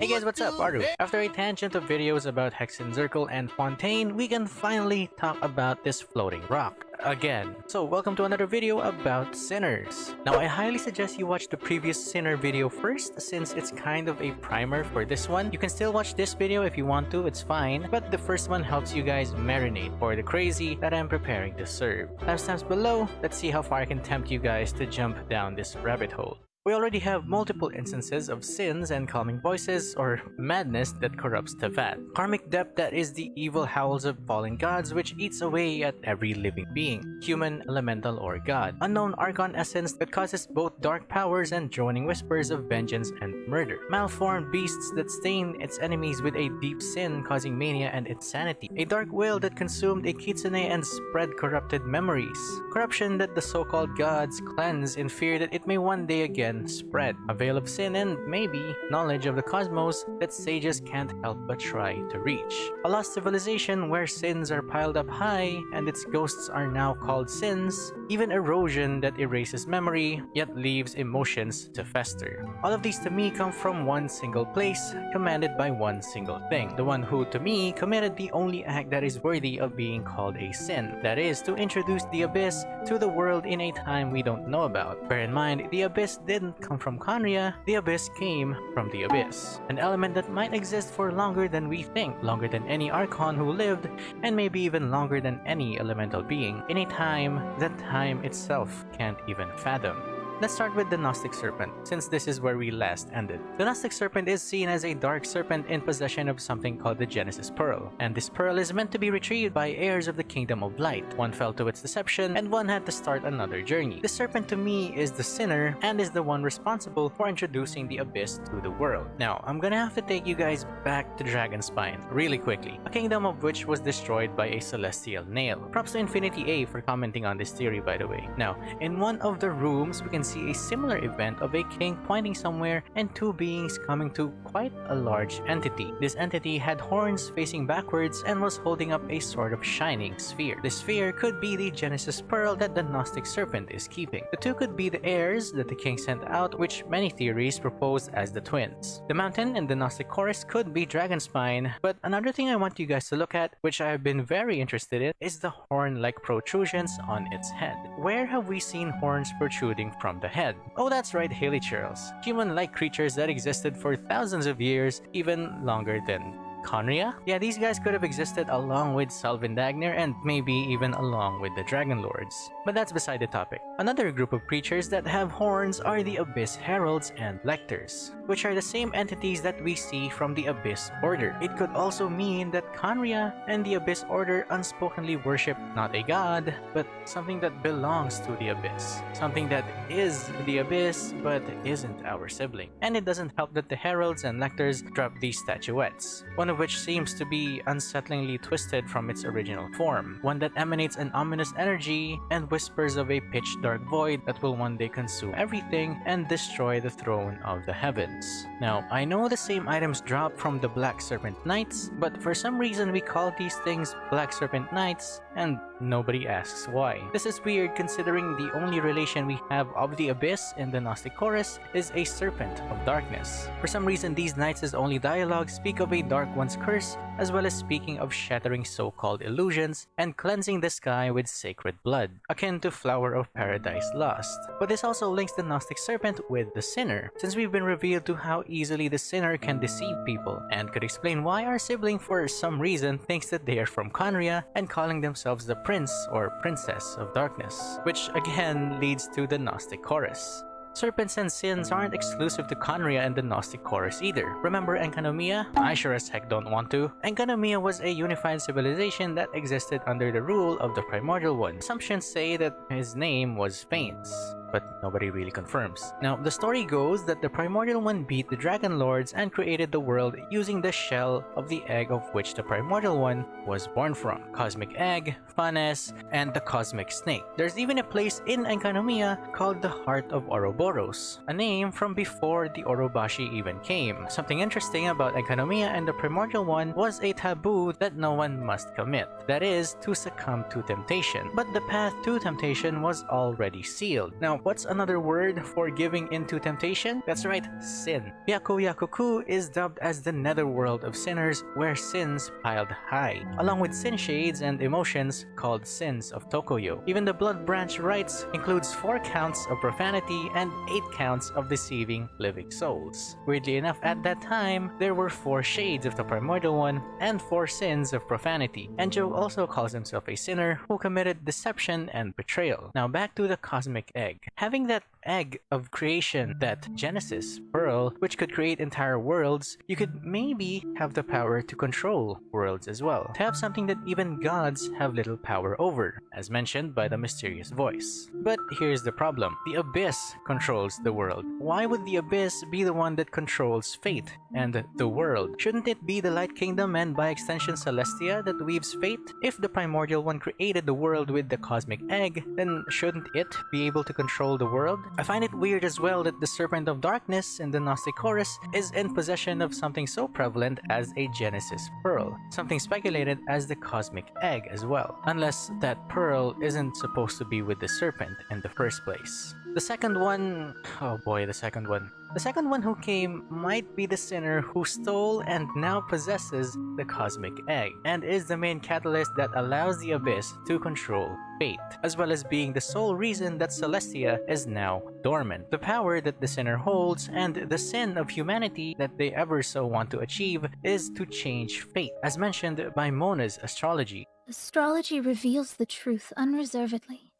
Hey guys, what's up? Aru. After a tangent of videos about Hexen Zirkel and Fontaine, we can finally talk about this floating rock again. So welcome to another video about Sinners. Now I highly suggest you watch the previous Sinner video first since it's kind of a primer for this one. You can still watch this video if you want to, it's fine, but the first one helps you guys marinate for the crazy that I'm preparing to serve. Timestamps below, let's see how far I can tempt you guys to jump down this rabbit hole. We already have multiple instances of sins and calming voices or madness that corrupts Teyvat. Karmic depth that is the evil howls of fallen gods which eats away at every living being, human, elemental, or god. Unknown Archon essence that causes both dark powers and droning whispers of vengeance and murder. Malformed beasts that stain its enemies with a deep sin causing mania and insanity. A dark will that consumed a kitsune and spread corrupted memories. Corruption that the so-called gods cleanse in fear that it may one day again spread. A veil of sin and, maybe, knowledge of the cosmos that sages can't help but try to reach. A lost civilization where sins are piled up high and its ghosts are now called sins. Even erosion that erases memory, yet leaves emotions to fester. All of these to me come from one single place, commanded by one single thing. The one who, to me, committed the only act that is worthy of being called a sin. That is, to introduce the Abyss to the world in a time we don't know about. Bear in mind, the Abyss did didn't come from Khaenri'ah, the Abyss came from the Abyss. An element that might exist for longer than we think, longer than any Archon who lived, and maybe even longer than any elemental being, in a time that time itself can't even fathom. Let's start with the Gnostic Serpent, since this is where we last ended. The Gnostic Serpent is seen as a dark serpent in possession of something called the Genesis Pearl, and this pearl is meant to be retrieved by heirs of the Kingdom of Light. One fell to its deception, and one had to start another journey. The serpent to me is the sinner, and is the one responsible for introducing the Abyss to the world. Now, I'm gonna have to take you guys back to Dragonspine really quickly, a kingdom of which was destroyed by a celestial nail. Props to Infinity A for commenting on this theory by the way. Now, in one of the rooms, we can see a similar event of a king pointing somewhere and two beings coming to quite a large entity. This entity had horns facing backwards and was holding up a sort of shining sphere. The sphere could be the Genesis Pearl that the Gnostic Serpent is keeping. The two could be the heirs that the king sent out, which many theories propose as the twins. The mountain in the Gnostic Chorus could be Dragonspine, but another thing I want you guys to look at, which I have been very interested in, is the horn-like protrusions on its head. Where have we seen horns protruding from the head. Oh, that's right, hilichurls. Human-like creatures that existed for thousands of years, even longer than Khaenri'ah? Yeah, these guys could have existed along with Sal Vindagnyr and maybe even along with the Dragon Lords. But that's beside the topic. Another group of creatures that have horns are the Abyss Heralds and Lectors, which are the same entities that we see from the Abyss Order. It could also mean that Khaenri'ah and the Abyss Order unspokenly worship not a god, but something that belongs to the Abyss. Something that is the Abyss, but isn't our sibling. And it doesn't help that the Heralds and Lectors drop these statuettes. One of which seems to be unsettlingly twisted from its original form, one that emanates an ominous energy and whispers of a pitch-dark void that will one day consume everything and destroy the throne of the heavens. Now, I know the same items drop from the Black Serpent Knights, but for some reason we call these things Black Serpent Knights, and nobody asks why. This is weird considering the only relation we have of the Abyss in the Gnostic Chorus is a Serpent of Darkness. For some reason, these knights' only dialogue speak of a Dark Curse, as well as speaking of shattering so-called illusions and cleansing the sky with sacred blood, akin to Flower of Paradise Lost. But this also links the Gnostic Serpent with the Sinner, since we've been revealed to how easily the Sinner can deceive people, and could explain why our sibling for some reason thinks that they are from Khaenri'ah and calling themselves the Prince or Princess of Darkness, which again leads to the Gnostic Chorus. Serpents and sins aren't exclusive to Khaenri'ah and the Gnostic Chorus either. Remember Enkanomiya? I sure as heck don't want to. Enkanomiya was a unified civilization that existed under the rule of the Primordial One. Assumptions say that his name was Phanes but nobody really confirms. Now, the story goes that the Primordial One beat the Dragon Lords and created the world using the shell of the egg of which the Primordial One was born from. Cosmic Egg, Phanes, and the Cosmic Snake. There's even a place in Enkanomiya called the Heart of Ouroboros, a name from before the Orobashi even came. Something interesting about Enkanomiya and the Primordial One was a taboo that no one must commit. That is, to succumb to temptation. But the path to temptation was already sealed. Now, what's another word for giving into temptation? That's right, sin. Byakuyakoku is dubbed as the netherworld of sinners where sins piled high, along with sin shades and emotions called sins of Tokoyo. Even the blood branch rites includes 4 counts of profanity and 8 counts of deceiving living souls. Weirdly enough, at that time, there were 4 shades of the primordial one and 4 sins of profanity. Enjo also calls himself a sinner who committed deception and betrayal. Now back to the cosmic egg. Having that egg of creation, that Genesis pearl, which could create entire worlds, you could maybe have the power to control worlds as well. To have something that even gods have little power over, as mentioned by the mysterious voice. But here's the problem. The Abyss controls the world. Why would the Abyss be the one that controls fate and the world? Shouldn't it be the Light Kingdom and by extension Celestia that weaves fate? If the Primordial One created the world with the Cosmic Egg, then shouldn't it be able to control the world? I find it weird as well that the Serpent of Darkness in the Gnostic Chorus is in possession of something so prevalent as a Genesis Pearl, something speculated as the Cosmic Egg as well, unless that pearl isn't supposed to be with the Serpent in the first place. The second one... oh boy, the second one. The second one who came might be the sinner who stole and now possesses the cosmic egg, and is the main catalyst that allows the Abyss to control fate, as well as being the sole reason that Celestia is now dormant. The power that the sinner holds and the sin of humanity that they ever so want to achieve is to change fate, as mentioned by Mona's astrology. Astrology reveals the truth unreservedly,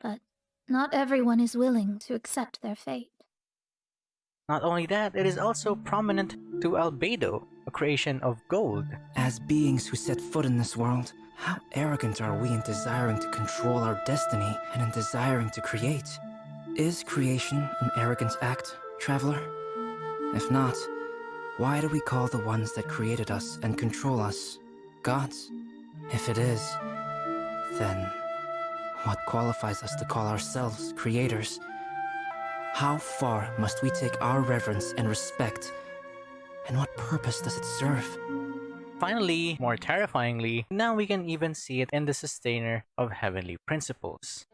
but not everyone is willing to accept their fate. Not only that, it is also prominent to Albedo, a creation of gold. As beings who set foot in this world, how arrogant are we in desiring to control our destiny and in desiring to create? Is creation an arrogant act, traveler? If not, why do we call the ones that created us and control us gods? If it is, then what qualifies us to call ourselves creators? How far must we take our reverence and respect? And what purpose does it serve? Finally, more terrifyingly, now we can even see it in the sustainer of heavenly principles.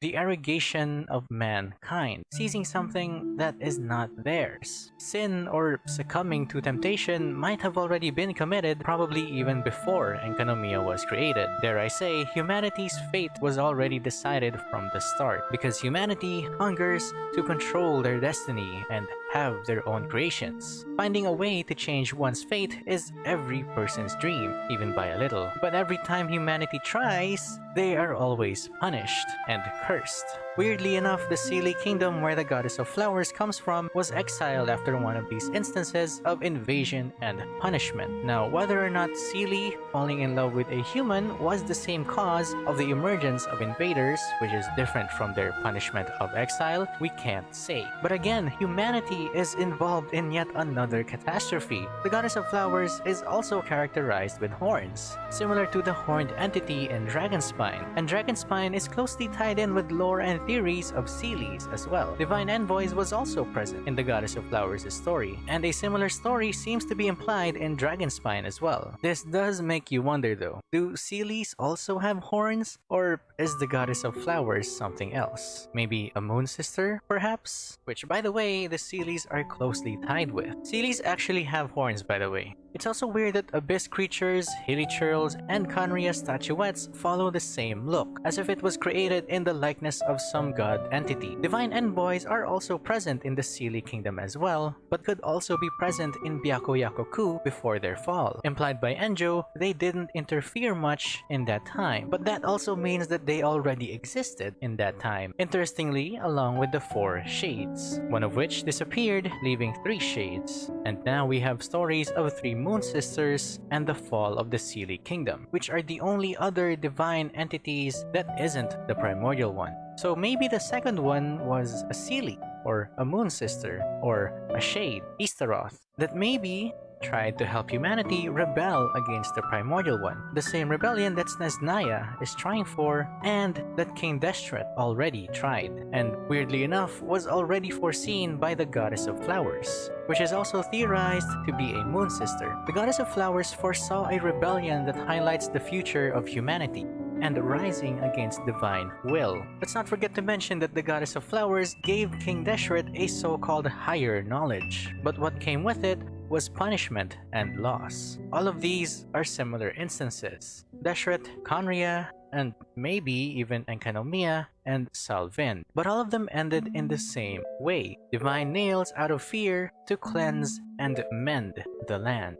The arrogation of mankind, seizing something that is not theirs. Sin or succumbing to temptation might have already been committed probably even before Enkanomiya was created. Dare I say, humanity's fate was already decided from the start, because humanity hungers to control their destiny and have their own creations. Finding a way to change one's fate is every person's dream, even by a little. But every time humanity tries, they are always punished and cursed. Weirdly enough, the Seelie kingdom where the goddess of flowers comes from was exiled after one of these instances of invasion and punishment. Now, whether or not Seelie falling in love with a human was the same cause of the emergence of invaders, which is different from their punishment of exile, we can't say. But again, humanity is involved in yet another catastrophe. The goddess of flowers is also characterized with horns, similar to the horned entity in Dragonspine, and Dragonspine is closely tied in with lore and theories of Seelies as well. Divine Envoys was also present in the Goddess of Flowers' story, and a similar story seems to be implied in Dragonspine as well. This does make you wonder though, do Seelies also have horns? Or is the Goddess of Flowers something else? Maybe a moon sister, perhaps? Which by the way, the Seelies are closely tied with. Seelies actually have horns by the way, it's also weird that Abyss creatures, hilichurls, and Khaenri'ah statuettes follow the same look, as if it was created in the likeness of some god entity. Divine Envoys are also present in the Seelie Kingdom as well, but could also be present in Byakuyakoku before their fall. Implied by Enjo, they didn't interfere much in that time, but that also means that they already existed in that time. Interestingly, along with the four shades, one of which disappeared, leaving three shades. And now we have stories of three Moon Sisters and the fall of the Seelie Kingdom, which are the only other divine entities that isn't the primordial one. So maybe the second one was a Seelie, or a Moon Sister, or a Shade, Istaroth, that maybe tried to help humanity rebel against the Primordial One, the same rebellion that Snezhnaya is trying for and that King Deshret already tried, and weirdly enough was already foreseen by the Goddess of Flowers, which is also theorized to be a moon sister. The Goddess of Flowers foresaw a rebellion that highlights the future of humanity, and rising against divine will. Let's not forget to mention that the goddess of flowers gave King Deshret a so-called higher knowledge, but what came with it was punishment and loss. All of these are similar instances. Deshret, Khaenri'ah, and maybe even Enkanomiya and Salvin. But all of them ended in the same way. Divine nails out of fear to cleanse and mend the land.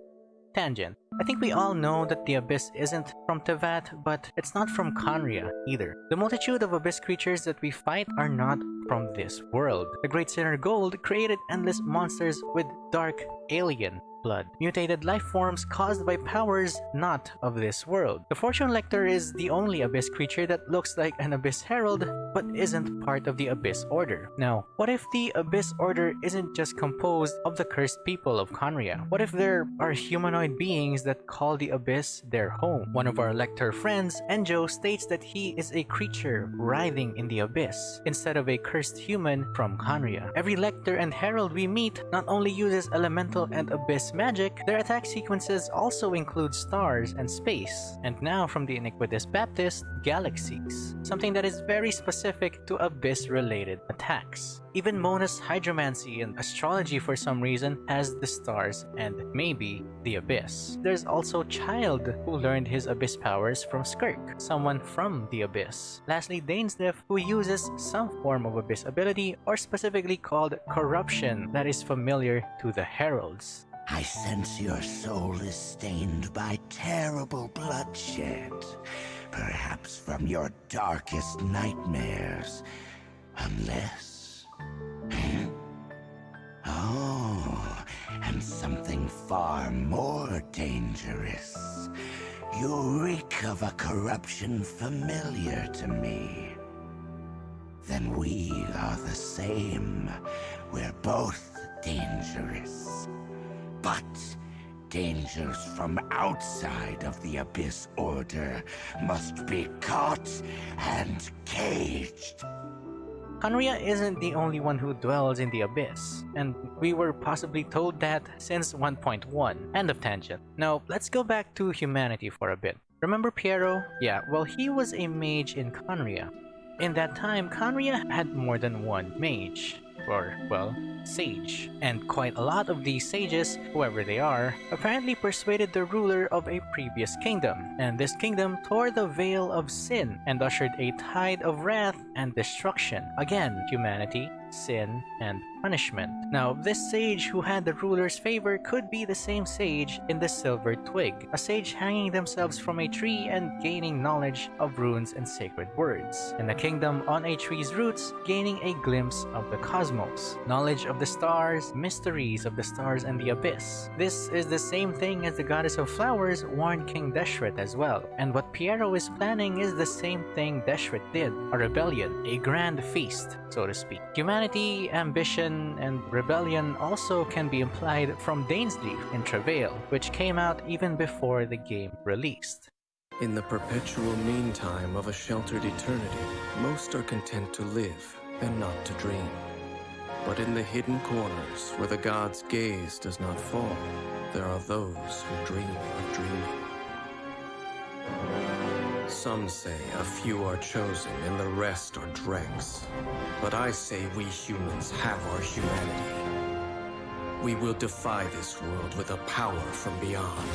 Tangent. I think we all know that the Abyss isn't from Teyvat, but it's not from Khaenri'ah either. The multitude of Abyss creatures that we fight are not from this world. The Great Sinner Gold created endless monsters with dark alien blood, mutated life forms caused by powers not of this world. The Fortune Lector is the only Abyss creature that looks like an Abyss Herald but isn't part of the Abyss Order. Now, what if the Abyss Order isn't just composed of the cursed people of Khaenri'ah? What if there are humanoid beings that call the Abyss their home? One of our Lector friends, Enjo, states that he is a creature writhing in the Abyss instead of a cursed human from Khaenri'ah. Every Lector and Herald we meet not only uses Elemental and Abyss magic, their attack sequences also include stars and space, and now from the Iniquitous Baptist, galaxies, something that is very specific to Abyss-related attacks. Even Mona's hydromancy and astrology for some reason has the stars and maybe the Abyss. There's also Childe who learned his Abyss powers from Skirk, someone from the Abyss. Lastly, Dainsleif, who uses some form of Abyss ability or specifically called Corruption that is familiar to the Heralds. I sense your soul is stained by terrible bloodshed. Perhaps from your darkest nightmares. Unless... Hmm? Oh, and something far more dangerous. You reek of a corruption familiar to me. Then we are the same. We're both dangerous. But dangers from outside of the Abyss Order must be caught and caged. Khaenri'ah isn't the only one who dwells in the Abyss, and we were possibly told that since 1.1. End of tangent. Now, let's go back to humanity for a bit. Remember Pierro? Yeah, well he was a mage in Khaenri'ah. In that time, Khaenri'ah had more than one mage or, well, sage. And quite a lot of these sages, whoever they are, apparently persuaded the ruler of a previous kingdom, and this kingdom tore the veil of sin and ushered a tide of wrath and destruction. Again, humanity, sin, and punishment. Now, this sage who had the ruler's favor could be the same sage in the Silver Twig, a sage hanging themselves from a tree and gaining knowledge of runes and sacred words, and a kingdom on a tree's roots gaining a glimpse of the cosmos, knowledge of the stars, mysteries of the stars and the abyss. This is the same thing as the goddess of flowers warned King Deshret as well, and what Pierro is planning is the same thing Deshret did, a rebellion, a grand feast, so to speak. Humanity, ambition, and rebellion also can be implied from Dainsleif in Travail, which came out even before the game released. In the perpetual meantime of a sheltered eternity, most are content to live and not to dream. But in the hidden corners where the god's gaze does not fall, there are those who dream of dreaming. Some say a few are chosen and the rest are dregs. But I say we humans have our humanity. We will defy this world with a power from beyond.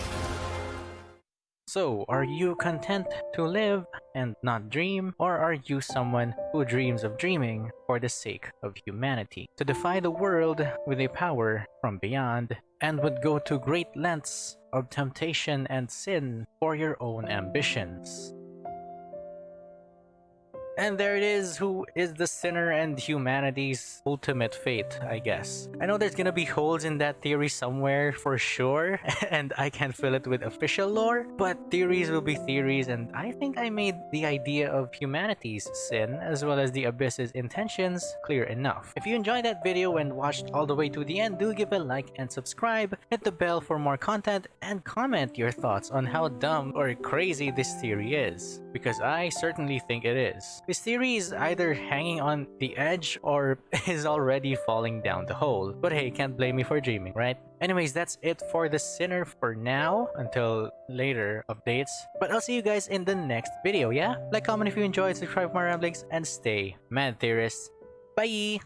So, are you content to live and not dream? Or are you someone who dreams of dreaming for the sake of humanity? To defy the world with a power from beyond and would go to great lengths of temptation and sin for your own ambitions. And there it is, who is the sinner and humanity's ultimate fate, I guess. I know there's gonna be holes in that theory somewhere for sure, and I can't fill it with official lore, but theories will be theories, and I think I made the idea of humanity's sin, as well as the Abyss's intentions, clear enough. If you enjoyed that video and watched all the way to the end, do give a like and subscribe, hit the bell for more content, and comment your thoughts on how dumb or crazy this theory is, because I certainly think it is. This theory is either hanging on the edge or is already falling down the hole, but hey, can't blame me for dreaming, right? Anyways, that's it for the Sinner for now, until later updates. But I'll see you guys in the next video, yeah? Like, comment if you enjoyed, subscribe for ramblings, and stay mad theorists. Bye!